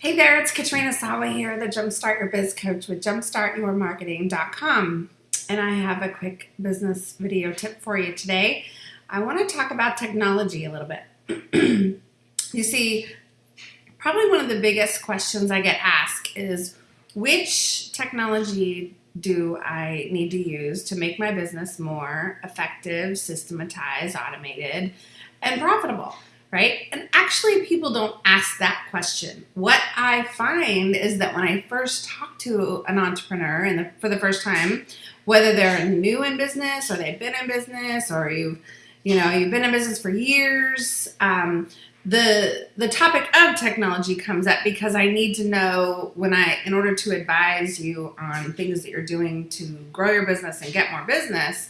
Hey there, it's Katrina Sawa here, the Jumpstart Your Biz Coach with jumpstartyourmarketing.com. And I have a quick business video tip for you today. I want to talk about technology a little bit. you see, probably one of the biggest questions I get asked is which technology do I need to use to make my business more effective, systematized, automated, and profitable? Right? And actually, people don't ask that question. What I find is that when I first talk to an entrepreneur and for the first time, whether they're new in business or they've been in business or you've, you know, you've been in business for years, um, the the topic of technology comes up because I need to know when I, in order to advise you on things that you're doing to grow your business and get more business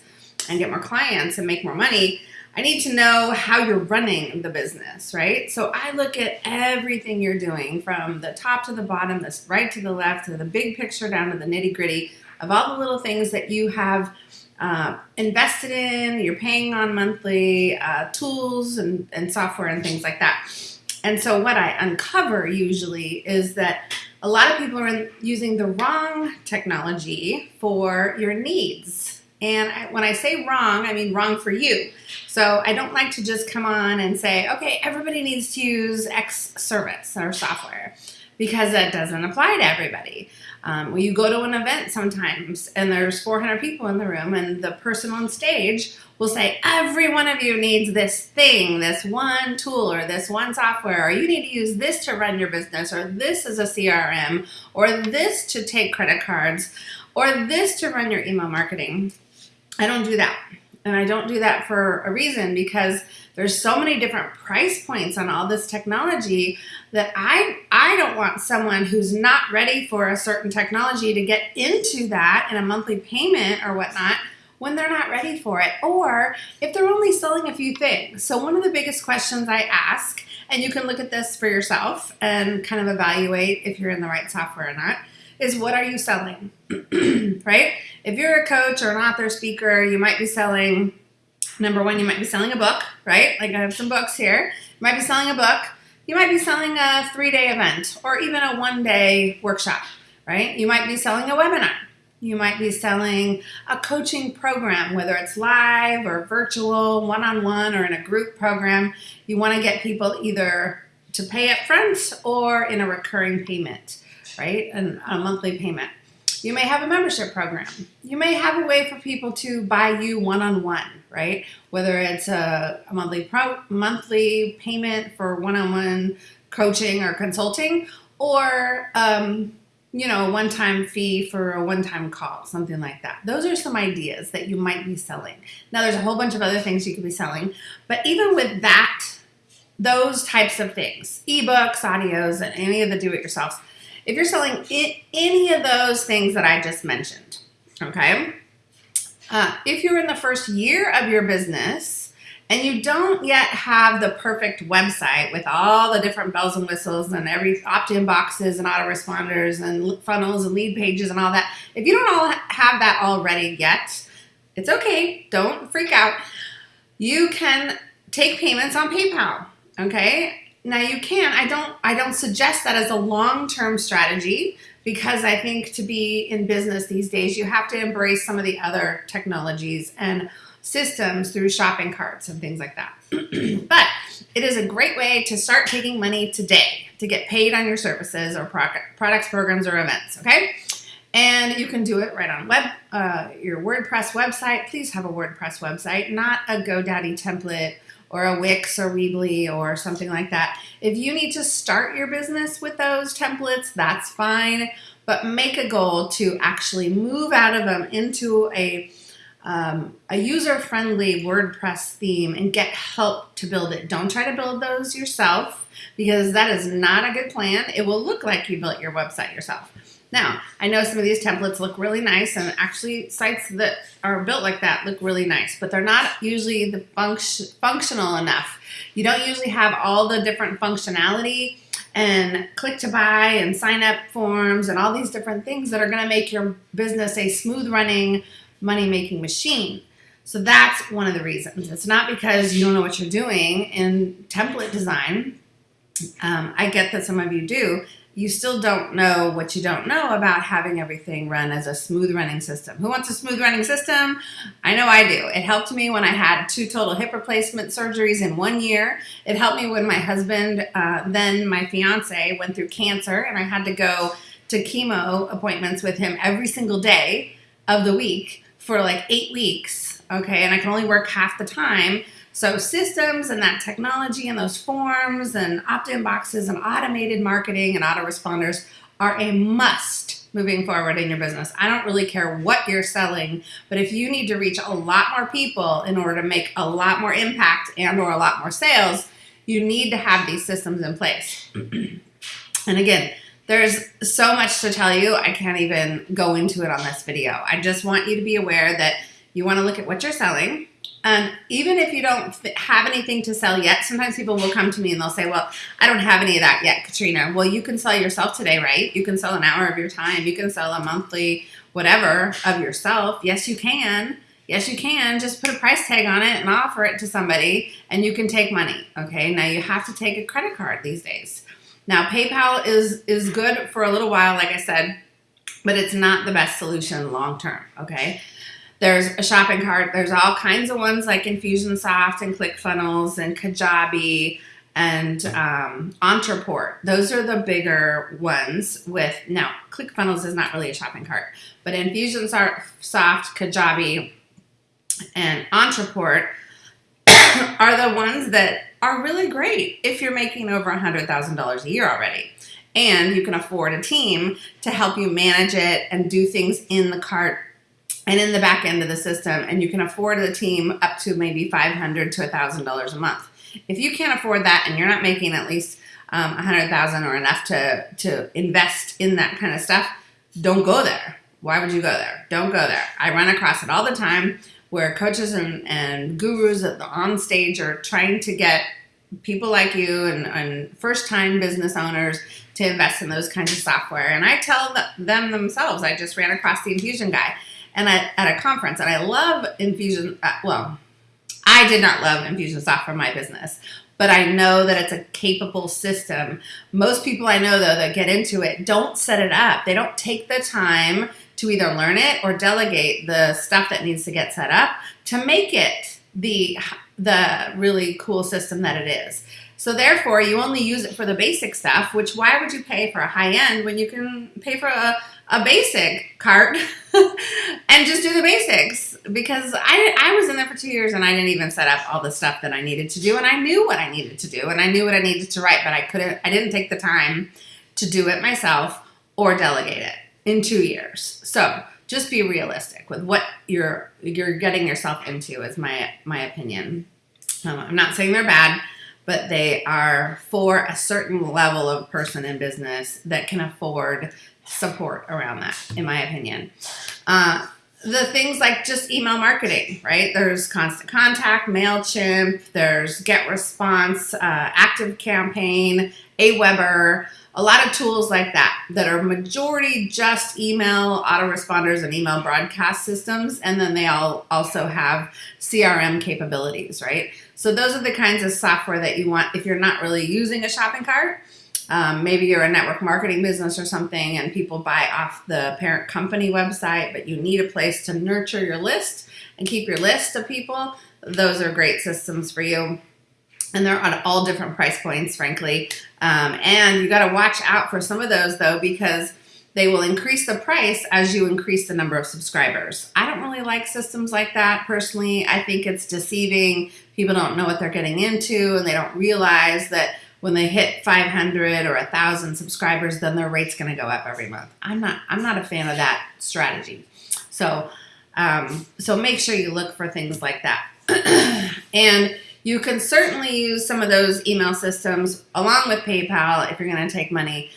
and get more clients and make more money, I need to know how you're running the business, right? So I look at everything you're doing from the top to the bottom, this right to the left, to the big picture down to the nitty gritty of all the little things that you have uh, invested in, you're paying on monthly uh, tools and, and software and things like that. And so what I uncover usually is that a lot of people are using the wrong technology for your needs. And I, when I say wrong, I mean wrong for you. So I don't like to just come on and say, okay, everybody needs to use X service or software because that doesn't apply to everybody. Um, when you go to an event sometimes and there's 400 people in the room and the person on stage will say, every one of you needs this thing, this one tool or this one software, or you need to use this to run your business, or this is a CRM, or this to take credit cards, or this to run your email marketing. I don't do that. And I don't do that for a reason because there's so many different price points on all this technology that I I don't want someone who's not ready for a certain technology to get into that in a monthly payment or whatnot when they're not ready for it or if they're only selling a few things. So one of the biggest questions I ask, and you can look at this for yourself and kind of evaluate if you're in the right software or not, is what are you selling? right? If you're a coach or an author speaker, you might be selling number one, you might be selling a book, right? Like I have some books here. You might be selling a book. You might be selling a three day event or even a one day workshop, right? You might be selling a webinar. You might be selling a coaching program, whether it's live or virtual, one on one, or in a group program. You want to get people either to pay up front or in a recurring payment right? And a monthly payment. You may have a membership program. You may have a way for people to buy you one-on-one, -on -one, right? Whether it's a, a monthly pro, monthly payment for one-on-one -on -one coaching or consulting, or um, you know, a one-time fee for a one-time call, something like that. Those are some ideas that you might be selling. Now, there's a whole bunch of other things you could be selling, but even with that, those types of things, ebooks, audios, and any of the do-it-yourselfs, if you're selling any of those things that I just mentioned, okay, uh, if you're in the first year of your business and you don't yet have the perfect website with all the different bells and whistles and every opt-in boxes and autoresponders and funnels and lead pages and all that, if you don't all have that already yet, it's okay. Don't freak out. You can take payments on PayPal, okay? Now you can. I don't. I don't suggest that as a long-term strategy because I think to be in business these days, you have to embrace some of the other technologies and systems through shopping carts and things like that. but it is a great way to start taking money today to get paid on your services or products, programs, or events. Okay. And you can do it right on web, uh, your WordPress website. Please have a WordPress website, not a GoDaddy template or a Wix or Weebly or something like that. If you need to start your business with those templates, that's fine, but make a goal to actually move out of them into a um, a user-friendly WordPress theme and get help to build it. Don't try to build those yourself because that is not a good plan. It will look like you built your website yourself. Now, I know some of these templates look really nice and actually sites that are built like that look really nice, but they're not usually the function, functional enough. You don't usually have all the different functionality and click to buy and sign up forms and all these different things that are gonna make your business a smooth running, money making machine. So that's one of the reasons. It's not because you don't know what you're doing in template design. Um, I get that some of you do you still don't know what you don't know about having everything run as a smooth running system. Who wants a smooth running system? I know I do. It helped me when I had two total hip replacement surgeries in one year. It helped me when my husband, uh, then my fiance, went through cancer and I had to go to chemo appointments with him every single day of the week for like eight weeks. Okay, and I can only work half the time. So systems and that technology and those forms and opt-in boxes and automated marketing and autoresponders are a must moving forward in your business. I don't really care what you're selling, but if you need to reach a lot more people in order to make a lot more impact and or a lot more sales, you need to have these systems in place. and again, there's so much to tell you. I can't even go into it on this video. I just want you to be aware that you want to look at what you're selling, and even if you don't have anything to sell yet, sometimes people will come to me and they'll say, well, I don't have any of that yet, Katrina. Well, you can sell yourself today, right? You can sell an hour of your time. You can sell a monthly whatever of yourself. Yes, you can. Yes, you can. Just put a price tag on it and offer it to somebody and you can take money. Okay. Now you have to take a credit card these days. Now PayPal is, is good for a little while, like I said, but it's not the best solution long term. Okay. There's a shopping cart. There's all kinds of ones like Infusionsoft and ClickFunnels and Kajabi and um, Ontraport. Those are the bigger ones with, now ClickFunnels is not really a shopping cart, but Infusionsoft, Kajabi, and Ontraport are the ones that are really great if you're making over $100,000 a year already. And you can afford a team to help you manage it and do things in the cart and in the back end of the system and you can afford the team up to maybe 500 to $1,000 a month. If you can't afford that and you're not making at least um, 100,000 or enough to, to invest in that kind of stuff, don't go there. Why would you go there? Don't go there. I run across it all the time where coaches and, and gurus at the on stage are trying to get people like you and, and first time business owners to invest in those kinds of software. And I tell them themselves, I just ran across the infusion guy and at, at a conference. And I love Infusion, uh, well, I did not love Infusionsoft for my business, but I know that it's a capable system. Most people I know, though, that get into it don't set it up. They don't take the time to either learn it or delegate the stuff that needs to get set up to make it the, the really cool system that it is. So therefore, you only use it for the basic stuff, which why would you pay for a high end when you can pay for a, a basic cart and just do the basics? Because I, I was in there for two years and I didn't even set up all the stuff that I needed to do. And I knew what I needed to do and I knew what I needed to write, but I couldn't, I didn't take the time to do it myself or delegate it in two years. So just be realistic with what you're, you're getting yourself into is my, my opinion. Um, I'm not saying they're bad but they are for a certain level of person in business that can afford support around that, in my opinion. Uh, the things like just email marketing, right? There's Constant Contact, MailChimp, there's GetResponse, uh, Active Campaign, Aweber, a lot of tools like that that are majority just email autoresponders and email broadcast systems. And then they all also have CRM capabilities, right? So those are the kinds of software that you want if you're not really using a shopping cart. Um, maybe you're a network marketing business or something and people buy off the parent company website, but you need a place to nurture your list and keep your list of people. Those are great systems for you. And they're on all different price points, frankly. Um, and you got to watch out for some of those though, because they will increase the price as you increase the number of subscribers. I don't really like systems like that personally. I think it's deceiving. People don't know what they're getting into and they don't realize that when they hit 500 or 1000 subscribers then their rate's going to go up every month. I'm not I'm not a fan of that strategy. So um, so make sure you look for things like that. and you can certainly use some of those email systems along with PayPal if you're going to take money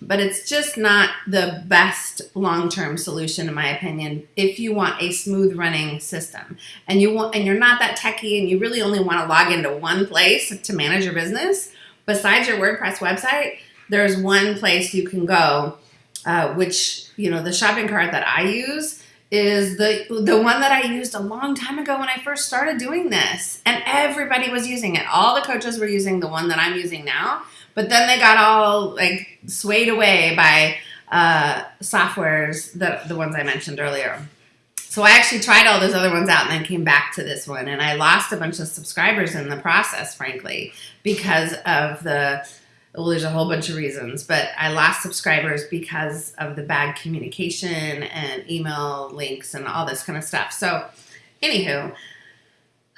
but it's just not the best long-term solution in my opinion if you want a smooth running system and you want and you're not that techy and you really only want to log into one place to manage your business besides your WordPress website there's one place you can go uh, which you know the shopping cart that I use is the the one that I used a long time ago when I first started doing this. And everybody was using it. All the coaches were using the one that I'm using now. But then they got all like swayed away by uh, softwares, the, the ones I mentioned earlier. So I actually tried all those other ones out and then came back to this one. And I lost a bunch of subscribers in the process, frankly, because of the, well, there's a whole bunch of reasons, but I lost subscribers because of the bad communication and email links and all this kind of stuff. So, anywho,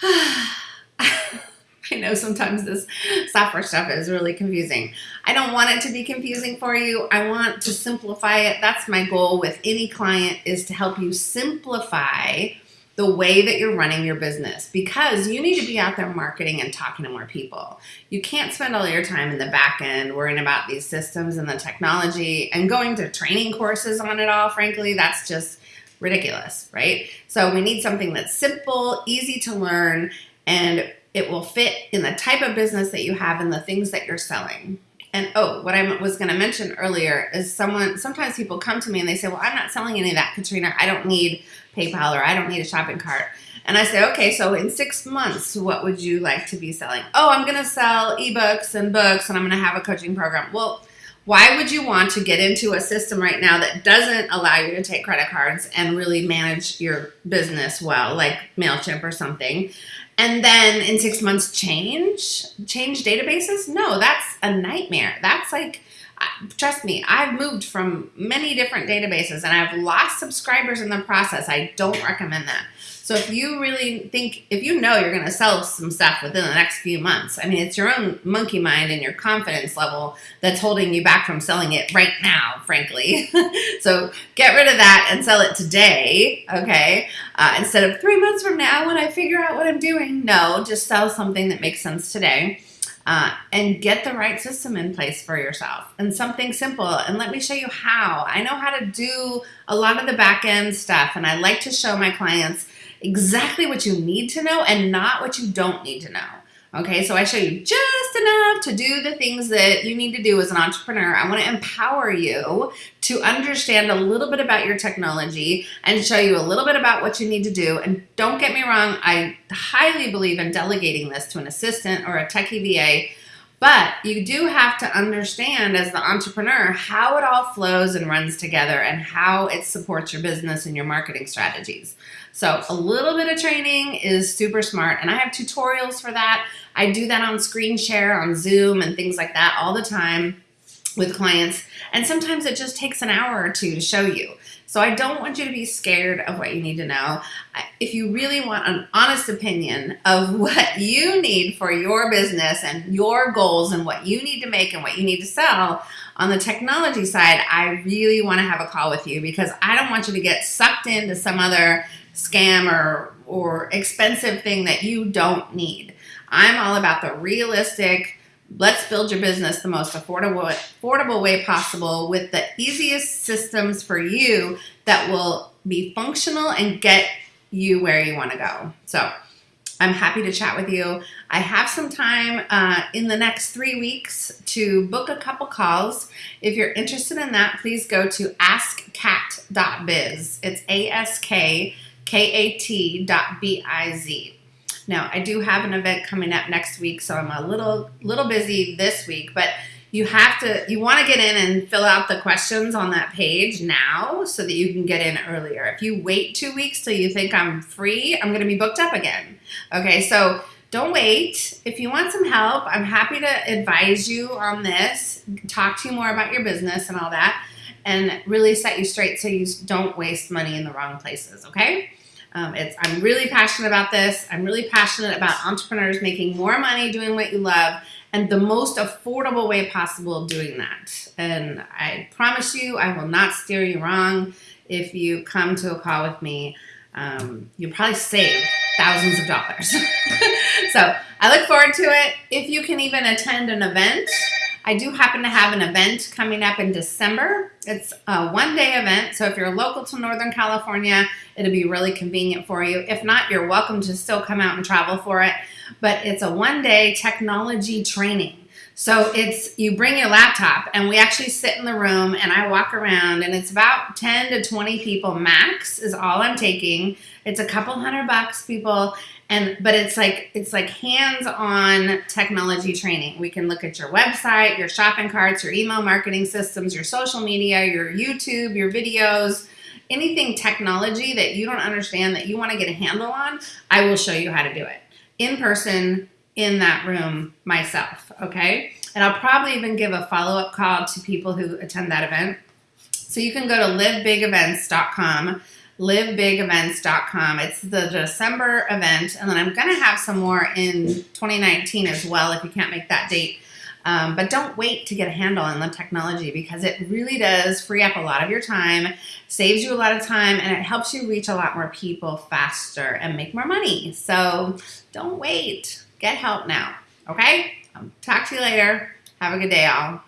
I know sometimes this software stuff is really confusing. I don't want it to be confusing for you. I want to simplify it. That's my goal with any client is to help you simplify the way that you're running your business because you need to be out there marketing and talking to more people. You can't spend all your time in the back end worrying about these systems and the technology and going to training courses on it all. Frankly, that's just ridiculous, right? So we need something that's simple, easy to learn, and it will fit in the type of business that you have and the things that you're selling. And oh, what I was going to mention earlier is someone, sometimes people come to me and they say, Well, I'm not selling any of that, Katrina. I don't need PayPal or I don't need a shopping cart. And I say, Okay, so in six months, what would you like to be selling? Oh, I'm going to sell ebooks and books and I'm going to have a coaching program. Well, why would you want to get into a system right now that doesn't allow you to take credit cards and really manage your business well, like MailChimp or something? and then in six months change change databases? No that's a nightmare. That's like trust me i've moved from many different databases and i've lost subscribers in the process. I don't recommend that so if you really think, if you know you're going to sell some stuff within the next few months, I mean, it's your own monkey mind and your confidence level that's holding you back from selling it right now, frankly. so get rid of that and sell it today, okay? Uh, instead of three months from now when I figure out what I'm doing. No, just sell something that makes sense today. Uh, and get the right system in place for yourself and something simple. And let me show you how. I know how to do a lot of the back end stuff, and I like to show my clients exactly what you need to know and not what you don't need to know. Okay, so I show you just enough to do the things that you need to do as an entrepreneur. I want to empower you to understand a little bit about your technology and show you a little bit about what you need to do. And don't get me wrong, I highly believe in delegating this to an assistant or a techie VA. But you do have to understand as the entrepreneur how it all flows and runs together and how it supports your business and your marketing strategies. So a little bit of training is super smart and I have tutorials for that. I do that on screen share on Zoom and things like that all the time with clients. And sometimes it just takes an hour or two to show you. So I don't want you to be scared of what you need to know. If you really want an honest opinion of what you need for your business and your goals and what you need to make and what you need to sell on the technology side, I really want to have a call with you because I don't want you to get sucked into some other scam or, or expensive thing that you don't need. I'm all about the realistic, let's build your business the most affordable, affordable way possible with the easiest systems for you that will be functional and get you where you want to go. So I'm happy to chat with you. I have some time uh, in the next three weeks to book a couple calls. If you're interested in that, please go to askcat.biz. It's A-S-K K-A-T.biz. Now, I do have an event coming up next week, so I'm a little little busy this week, but you have to you want to get in and fill out the questions on that page now so that you can get in earlier. If you wait 2 weeks till you think I'm free, I'm going to be booked up again. Okay? So, don't wait. If you want some help, I'm happy to advise you on this, talk to you more about your business and all that, and really set you straight so you don't waste money in the wrong places, okay? Um, it's I'm really passionate about this. I'm really passionate about entrepreneurs making more money doing what you love and the most affordable way possible doing that. And I promise you, I will not steer you wrong. If you come to a call with me, um, you'll probably save thousands of dollars. so I look forward to it. If you can even attend an event, I do happen to have an event coming up in December. It's a one day event, so if you're local to Northern California, it'll be really convenient for you. If not, you're welcome to still come out and travel for it. But it's a one day technology training. So it's you bring your laptop and we actually sit in the room and I walk around and it's about 10 to 20 people max is all I'm taking. It's a couple hundred bucks people and but it's like it's like hands-on technology training. We can look at your website your shopping carts your email marketing systems your social media your youtube your videos anything technology that you don't understand that you want to get a handle on i will show you how to do it. In person in that room myself okay? And i'll probably even give a follow-up call to people who attend that event. So you can go to livebigevents.com livebigevents.com. It's the December event, and then I'm going to have some more in 2019 as well if you can't make that date. Um, but don't wait to get a handle on the technology because it really does free up a lot of your time, saves you a lot of time, and it helps you reach a lot more people faster and make more money. So don't wait. Get help now. Okay? I'll talk to you later. Have a good day, all.